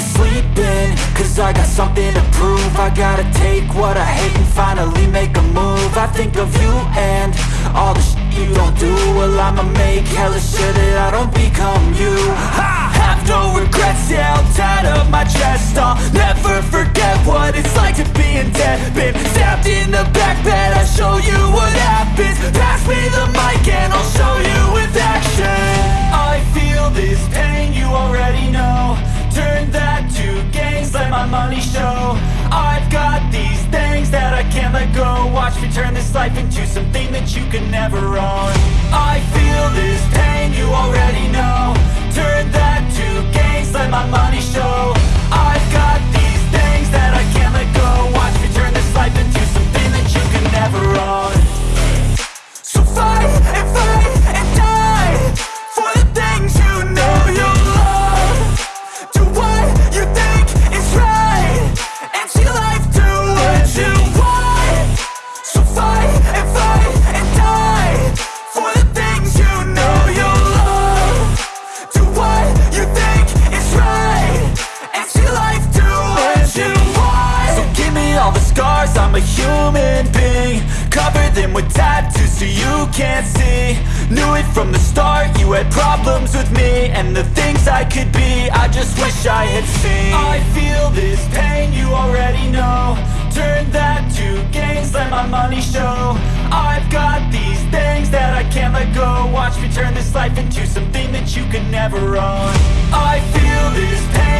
don't wanna sleep in Cause I got something to prove. I gotta take what I hate and finally make a move. I think of you and all the shit you don't do. Well I'ma make hella sure that I don't become you. I have no regrets, yeah I'll tie up my chest I'll never forget what it's like to be in debt Been stabbed in the back bed, I'll show you what money show. I've got these things that I can't let go. Watch me turn this life into something that you can never own. I feel this pain, you already know I'm a human being Cover them with tattoos so you can't see. Knew it from the start, you had problems with me And the things I could be, I just wish I had seen. I feel this pain, you already know. Turn that to gains, let my money show. I've got these things that I can't let go. Watch me turn this life into something that you can never own. I feel this pain